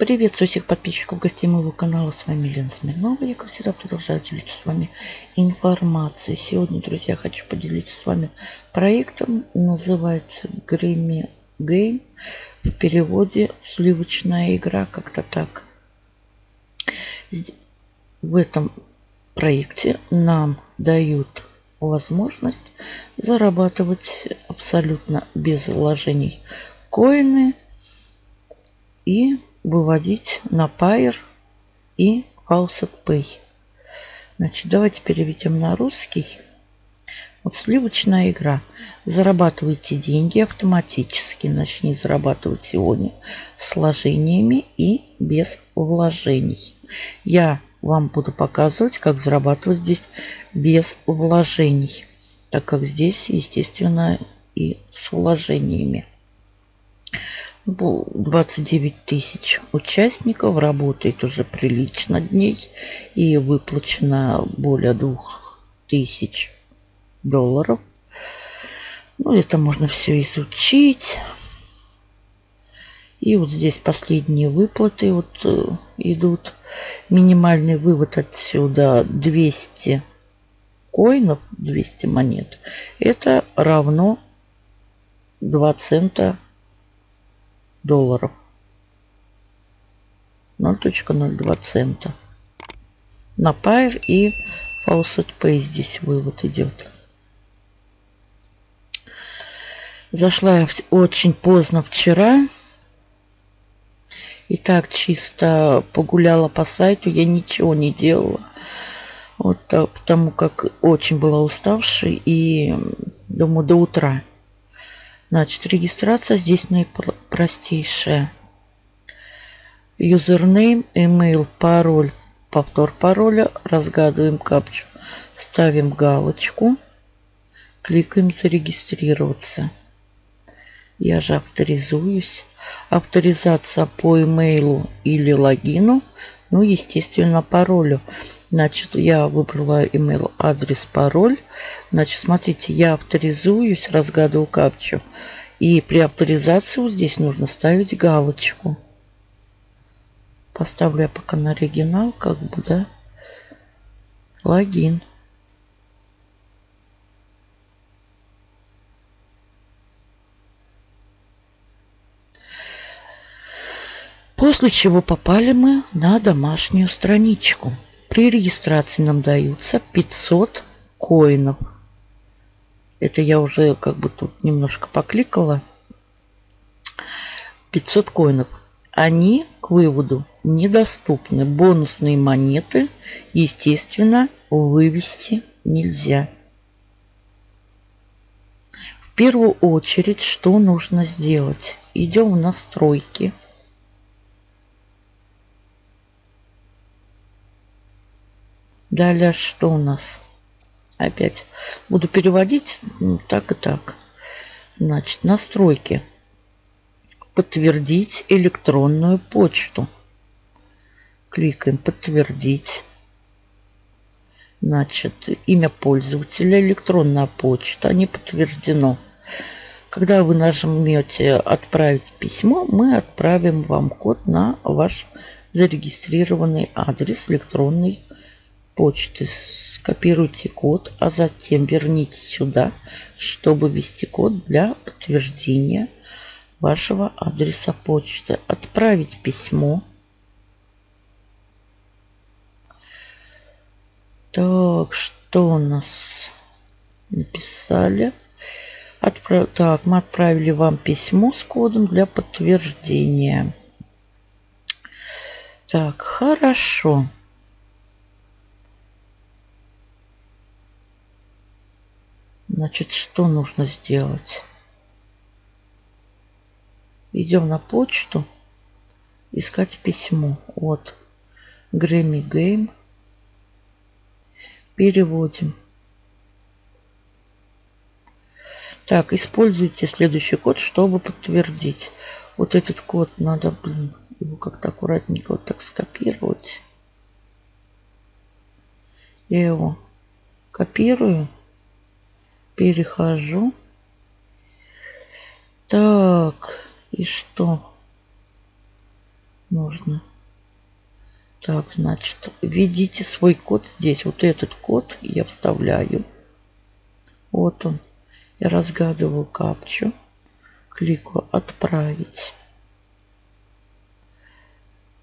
Приветствую всех подписчиков, гостей моего канала. С вами Лена Смирнова. Я, как всегда, продолжаю делиться с вами информацией. Сегодня, друзья, хочу поделиться с вами проектом. Называется Grammy Game. В переводе «Сливочная игра». Как-то так. В этом проекте нам дают возможность зарабатывать абсолютно без вложений коины и выводить на Pair и Faucet Pay. Значит, давайте переведем на русский. Вот сливочная игра. Зарабатывайте деньги автоматически. Начни зарабатывать сегодня с вложениями и без вложений. Я вам буду показывать, как зарабатывать здесь без вложений. Так как здесь, естественно, и с вложениями. 29 тысяч участников, работает уже прилично дней и выплачено более 2 тысяч долларов. Ну, это можно все изучить. И вот здесь последние выплаты вот э, идут. Минимальный вывод отсюда 200 коинов, 200 монет. Это равно 2 цента долларов. 0.02 цента. На Pair и Faucet Pay здесь вывод идет. Зашла я очень поздно вчера. И так чисто погуляла по сайту. Я ничего не делала. Вот так, потому как очень была уставшей. И думаю, до утра. Значит, регистрация здесь наипростейшая. Юзернейм, email, пароль, повтор пароля. Разгадываем капчу. Ставим галочку. Кликаем зарегистрироваться. Я же авторизуюсь. Авторизация по имейлу или логину. Ну, естественно, паролю. Значит, я выбрала email, адрес, пароль. Значит, смотрите, я авторизуюсь, разгадываю капчу. И при авторизации вот здесь нужно ставить галочку. Поставлю я пока на оригинал, как бы, да. Логин. После чего попали мы на домашнюю страничку. При регистрации нам даются 500 коинов. Это я уже как бы тут немножко покликала. 500 коинов. Они к выводу недоступны. Бонусные монеты, естественно, вывести нельзя. В первую очередь, что нужно сделать? Идем в настройки. Далее что у нас? Опять буду переводить так и так. Значит, настройки. Подтвердить электронную почту. Кликаем подтвердить. Значит, имя пользователя, электронная почта, не подтверждено. Когда вы нажмете «Отправить письмо», мы отправим вам код на ваш зарегистрированный адрес электронной почты скопируйте код, а затем верните сюда, чтобы ввести код для подтверждения вашего адреса почты. Отправить письмо. Так, что у нас написали? Отправ... Так, мы отправили вам письмо с кодом для подтверждения. Так, хорошо. Значит, что нужно сделать? Идем на почту. Искать письмо. Вот. Грэмми Гейм. Переводим. Так, используйте следующий код, чтобы подтвердить. Вот этот код надо, блин, его как-то аккуратненько вот так скопировать. Я его копирую перехожу. Так, и что? нужно. Так, значит, введите свой код здесь. Вот этот код я вставляю. Вот он. Я разгадываю капчу. Кликаю «Отправить».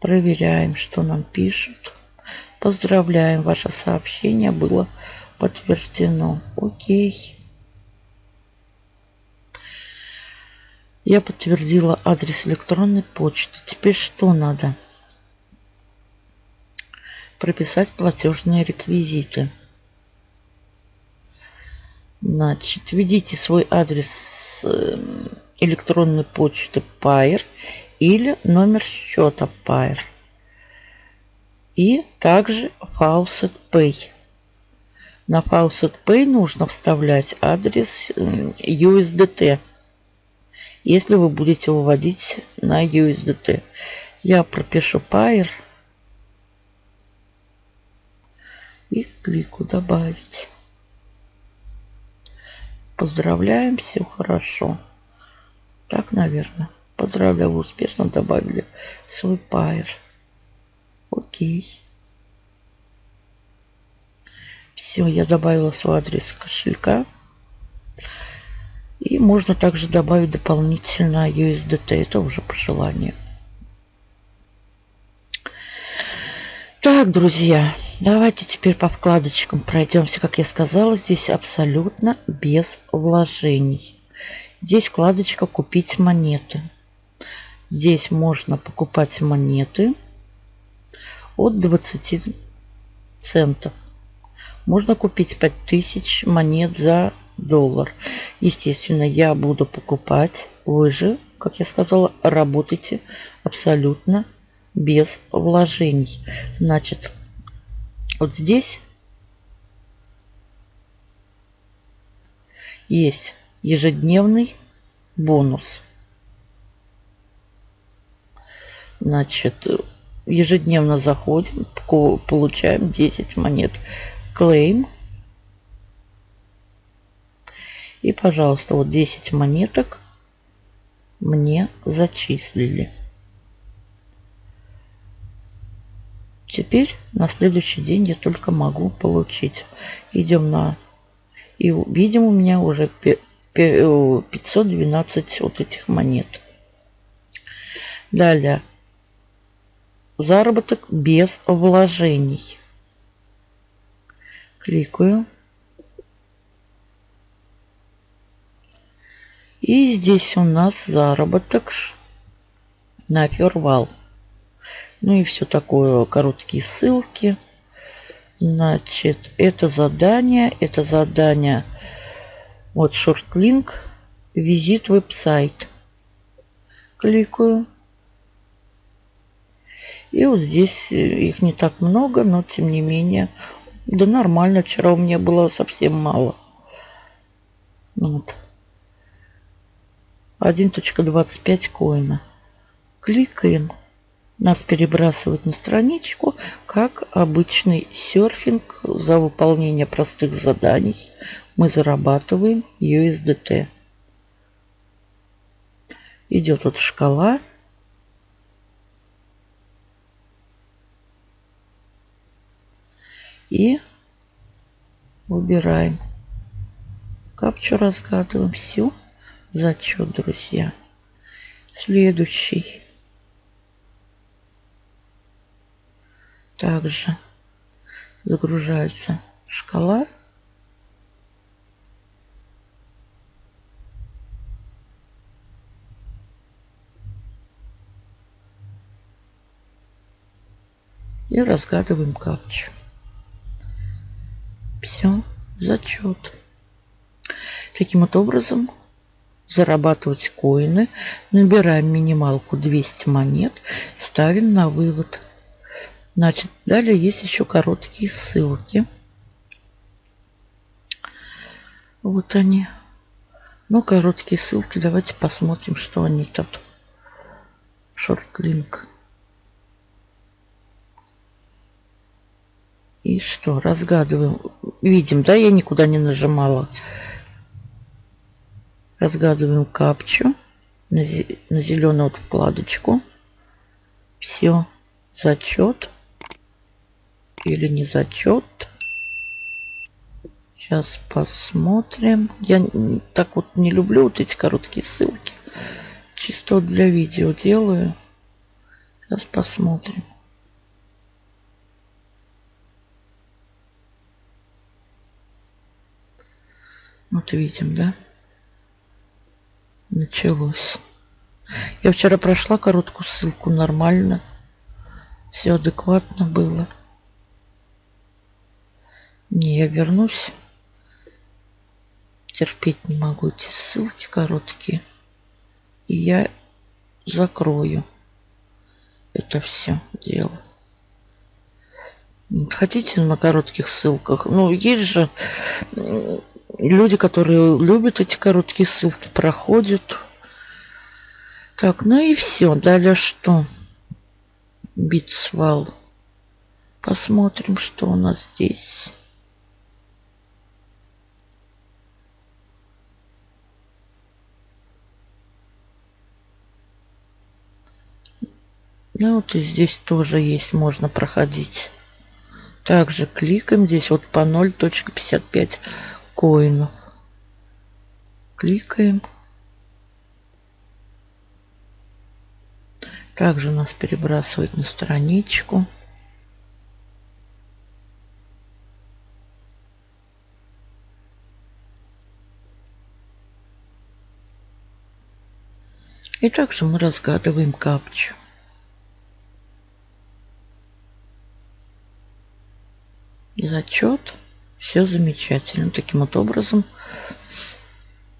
Проверяем, что нам пишут. Поздравляем, ваше сообщение было подтверждено. Окей. Я подтвердила адрес электронной почты. Теперь что надо? Прописать платежные реквизиты. Значит, введите свой адрес эм, электронной почты Pair или номер счета Pair. И также Faucet Pay. На Faucet Pay нужно вставлять адрес USDT, если вы будете выводить на USDT. Я пропишу Pair и клику «Добавить». Поздравляем, все хорошо. Так, наверное. Поздравляю, вы успешно добавили свой пайр. Окей. Все, я добавила свой адрес кошелька. И можно также добавить дополнительно USDT. Это уже по желанию. Так, друзья, давайте теперь по вкладочкам пройдемся. Как я сказала, здесь абсолютно без вложений. Здесь вкладочка «Купить монеты». Здесь можно покупать монеты от 20 центов. Можно купить 5000 монет за доллар. Естественно, я буду покупать. Вы же, как я сказала, работайте абсолютно без вложений. Значит, вот здесь есть ежедневный бонус. Значит, ежедневно заходим, получаем 10 монет. Claim. И, пожалуйста, вот 10 монеток мне зачислили. Теперь на следующий день я только могу получить. Идем на... И видим у меня уже 512 вот этих монет. Далее. Заработок без вложений. Кликаю. И здесь у нас заработок на фервал. Ну и все такое, короткие ссылки. Значит, это задание, это задание, вот шорт-линк, визит веб-сайт. Кликаю. И вот здесь их не так много, но тем не менее, да нормально, вчера у меня было совсем мало. Вот. 1.25 коина. Кликаем. Нас перебрасывают на страничку, как обычный серфинг за выполнение простых заданий. Мы зарабатываем USDT. Идет вот шкала. И выбираем. Капчу разгадываем. Все. Зачет, друзья. Следующий. Также загружается шкала. И разгадываем капчу. Все, зачет. Таким вот образом зарабатывать коины. Набираем минималку 200 монет, ставим на вывод. Значит, далее есть еще короткие ссылки. Вот они. Ну, короткие ссылки. Давайте посмотрим, что они тут. Шорт-линк. И что, разгадываем. Видим, да, я никуда не нажимала. Разгадываем капчу на, зеленую вкладочку. Все. Зачет. Или не зачет. Сейчас посмотрим. Я так вот не люблю вот эти короткие ссылки. Чисто для видео делаю. Сейчас посмотрим. Вот видим, да? Началось. Я вчера прошла короткую ссылку нормально. Все адекватно было. Не, я вернусь. Терпеть не могу эти ссылки короткие. И я закрою это все дело. Хотите на коротких ссылках? Ну, есть же люди, которые любят эти короткие ссылки, проходят. Так, ну и все. Далее что? Битсвал. Посмотрим, что у нас здесь. Ну вот и здесь тоже есть, можно проходить. Также кликаем здесь вот по 0.55 коинов. Кликаем. Также нас перебрасывает на страничку. И также мы разгадываем капчу. Зачет. Все замечательно. Таким вот образом.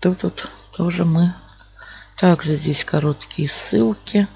Тут вот тоже мы... Также здесь короткие ссылки.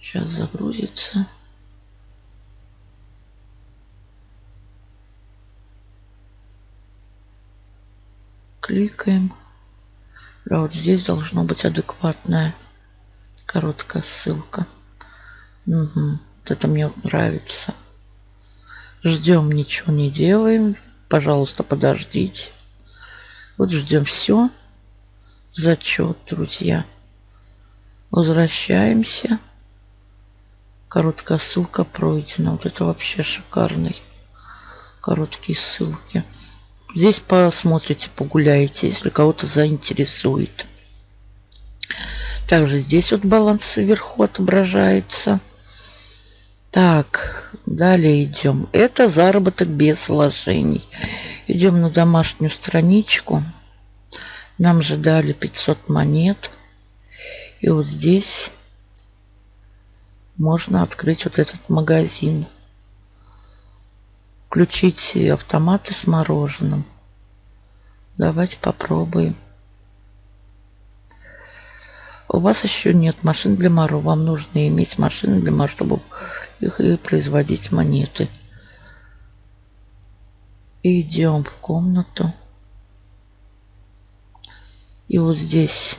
Сейчас загрузится. Кликаем. Да, вот здесь должно быть адекватная короткая ссылка. Угу. Вот это мне нравится. Ждем, ничего не делаем. Пожалуйста, подождите. Вот ждем все. Зачет, друзья. Возвращаемся. Короткая ссылка пройдена. Вот это вообще шикарный. Короткие ссылки. Здесь посмотрите, погуляете, если кого-то заинтересует. Также здесь вот баланс вверху отображается. Так, далее идем. Это заработок без вложений. Идем на домашнюю страничку. Нам же дали 500 монет. И вот здесь можно открыть вот этот магазин включить автоматы с мороженым. Давайте попробуем. У вас еще нет машин для моро. Вам нужно иметь машины для моро, чтобы их и производить монеты. Идем в комнату. И вот здесь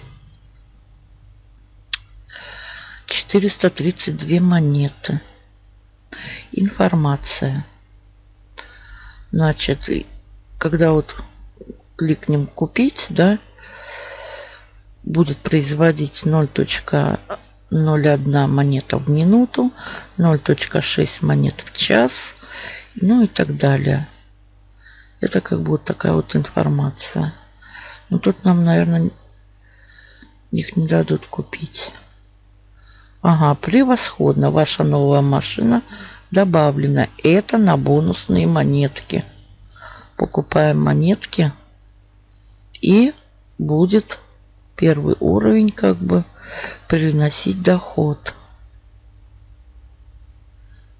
432 монеты. Информация. Значит, когда вот кликнем купить, да, будет производить 0.01 монета в минуту, 0.6 монет в час, ну и так далее. Это как бы вот такая вот информация. Но тут нам, наверное, их не дадут купить. Ага, превосходно. Ваша новая машина добавлено. Это на бонусные монетки. Покупаем монетки. И будет первый уровень как бы приносить доход.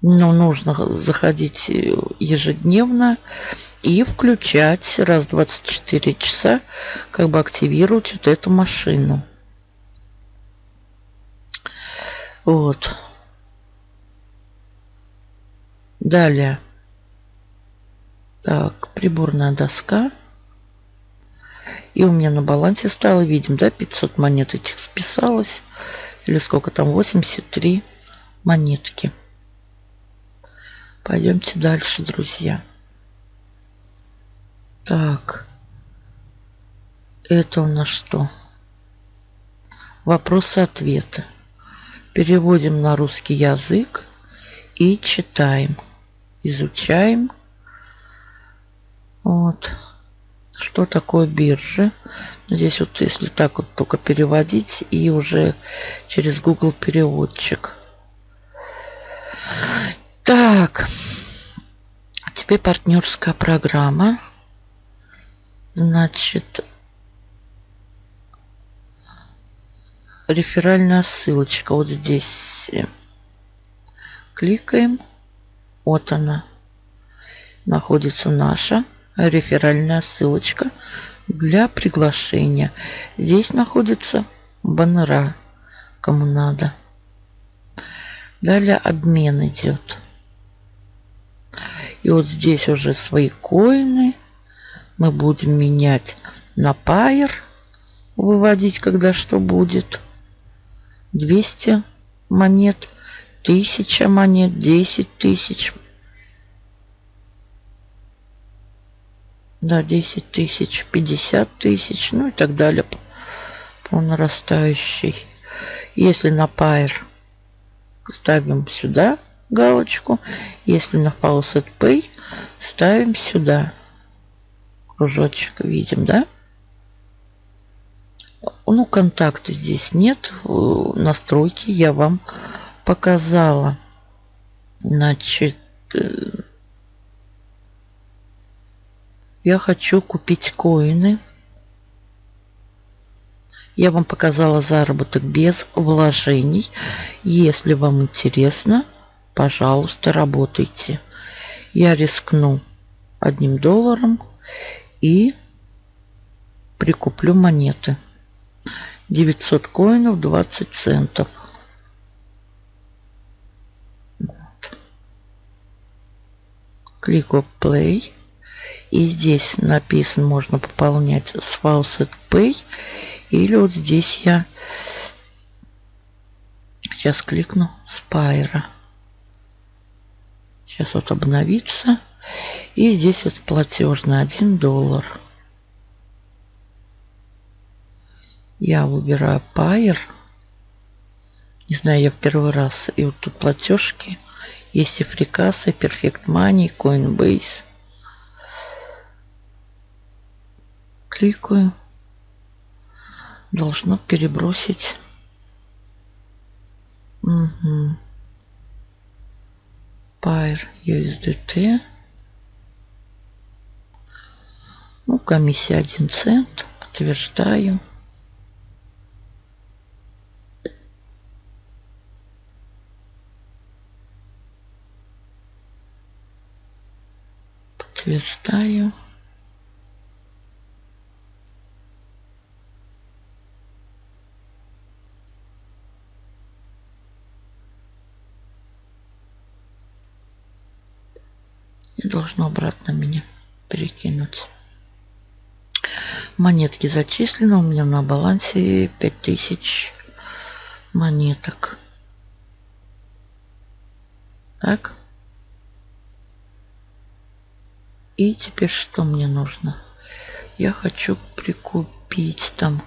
Но нужно заходить ежедневно и включать раз в 24 часа, как бы активировать вот эту машину. Вот. Далее. Так, приборная доска. И у меня на балансе стало, видим, да, 500 монет этих списалось. Или сколько там, 83 монетки. Пойдемте дальше, друзья. Так. Это у нас что? Вопросы-ответы. Переводим на русский язык и читаем. Изучаем. Вот. Что такое биржа? Здесь вот если так вот только переводить и уже через Google переводчик. Так. Теперь партнерская программа. Значит, реферальная ссылочка вот здесь. Кликаем. Вот она. Находится наша реферальная ссылочка для приглашения. Здесь находится баннера, кому надо. Далее обмен идет. И вот здесь уже свои коины мы будем менять на пайер, выводить, когда что будет. 200 монет, 1000 монет, 10 тысяч. Да, 10 тысяч, 50 тысяч, ну и так далее по, по нарастающей. Если на пайер ставим сюда галочку, если на Faucet Pay ставим сюда кружочек, видим, да? Ну, контакты здесь нет. Настройки я вам показала. Значит, э, я хочу купить коины. Я вам показала заработок без вложений. Если вам интересно, пожалуйста, работайте. Я рискну одним долларом и прикуплю монеты. 900 коинов 20 центов. Вот. Кликаю Play. И здесь написано, можно пополнять с Faucet Pay. Или вот здесь я сейчас кликну Spire. Сейчас вот обновится. И здесь вот платежный 1 доллар. Я выбираю Pair. Не знаю, я в первый раз. И вот тут платежки. Есть и фрикасы, Perfect Money, Coinbase. Кликаю. Должно перебросить. Угу. Pair USDT. Ну, комиссия 1 цент. Подтверждаю. Подтверждаю. И должно обратно меня перекинуть. Монетки зачислены. У меня на балансе 5000 монеток. Так. И теперь что мне нужно? Я хочу прикупить там...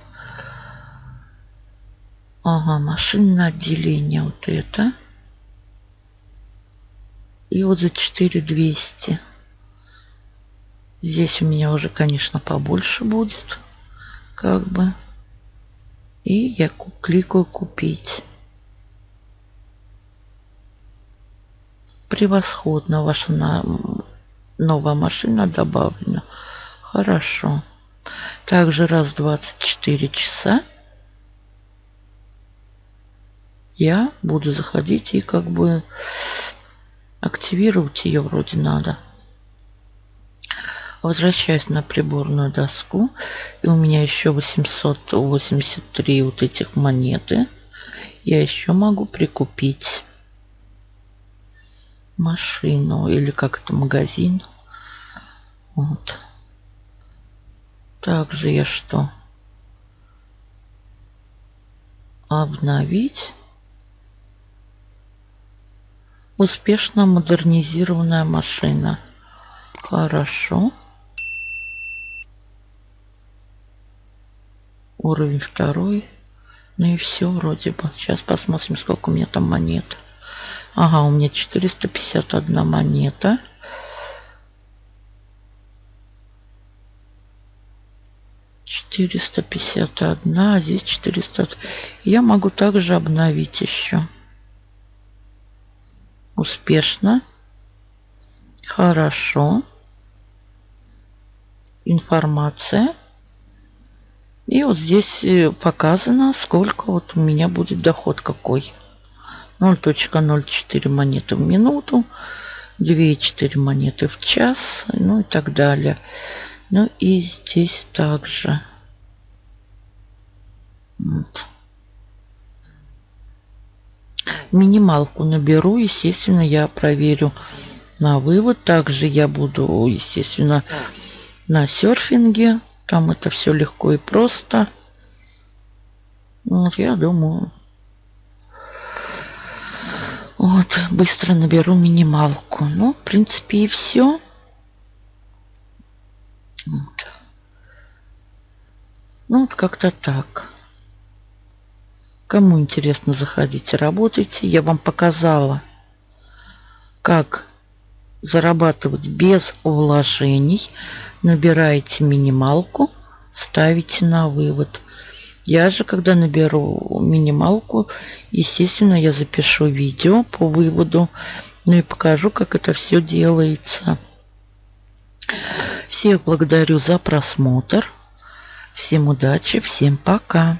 Ага, машинное отделение. Вот это. И вот за 4200. Здесь у меня уже, конечно, побольше будет. Как бы. И я кликаю купить. Превосходно ваша. Новая машина добавлена. Хорошо. Также раз в 24 часа я буду заходить и как бы активировать ее вроде надо. Возвращаюсь на приборную доску. И у меня еще 883 вот этих монеты. Я еще могу прикупить машину или как это магазин. Вот. Также я что? Обновить. Успешно модернизированная машина. Хорошо. Уровень второй. Ну и все вроде бы. Сейчас посмотрим, сколько у меня там монет. Ага, у меня 451 монета. Четыреста пятьдесят одна, а здесь четыреста. Я могу также обновить еще. Успешно. Хорошо. Информация. И вот здесь э, показано, сколько вот у меня будет доход какой. 0.04 монеты в минуту, 2,4 монеты в час, ну и так далее. Ну и здесь также. Вот. Минималку наберу, естественно, я проверю на вывод. Также я буду, естественно, на серфинге. Там это все легко и просто. Вот, я думаю, вот, быстро наберу минималку. Ну, в принципе, и все. Вот. Ну, вот как-то так. Кому интересно, заходите, работайте. Я вам показала, как зарабатывать без вложений. Набираете минималку, ставите на вывод. Я же, когда наберу минималку, естественно, я запишу видео по выводу, ну и покажу, как это все делается. Всех благодарю за просмотр. Всем удачи, всем пока.